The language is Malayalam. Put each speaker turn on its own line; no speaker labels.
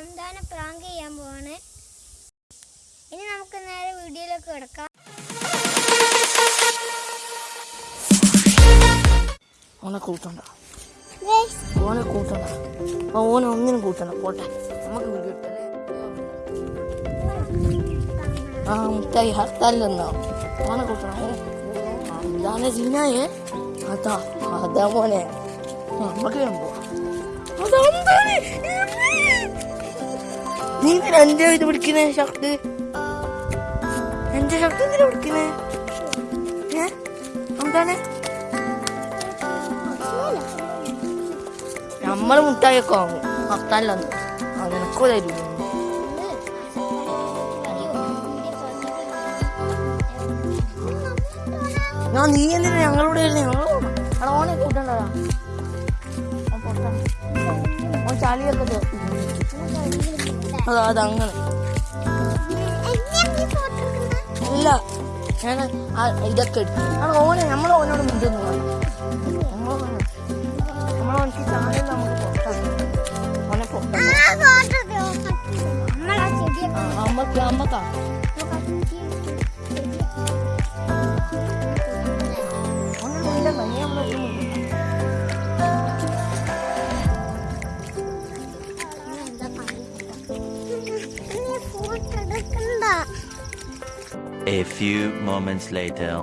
ഹംദാനെ പ്രാങ്ക് ചെയ്യാൻ പോവാണ്. ഇനി നമുക്ക് നേരെ വീഡിയോയിലേക്ക് കിടക്കാം.
ഓനെ കൂട്ടണ്ട. ഓനെ കൂട്ടണ്ട. ഓനെ ഒന്നിനും കൂട്ടണ്ട. പോട്ടെ. നമുക്ക് വീഡിയോ ഇട്ടല്ലേ ആ മുട്ടായി ഹർത്താലിലെന്നോ? ഓനെ കൂട്ടണം എന്താണ് സീനായേ അതാ അതാ മോനെ. നമുക്ക് ഞാൻ പോവാം. അതെന്താണ്? നീ എന്തിനാ എന്റെ ഇത് പിടിക്കുന്നേ ഷർട്ട്? എന്റെ ഷർട്ട് എന്തിനാ പിടിക്കുന്നേ? എന്താണ്? നമ്മൾ മുട്ടായൊക്കെ വാങ്ങും. നിനക്കോ തരൂ ഞാൻ നീ എന്തിനാ ഞങ്ങളുടെ പൊട്ടാ. ഓൻ ചളിയൊക്കെ അതാ അതങ്ങനെ അല്ല ഞാൻ ഇതൊക്കെ എടുത്തു. അത് ഓനെ നമ്മൾ ഓനോട് മിണ്ടുന്നു നമ്മളോനക്ക് ചാനൽ നമുക്ക് ഓനെ പൊട്ടാം
ചെടിയൊക്കെ അമ്മയ്ക്ക്
A few moments later.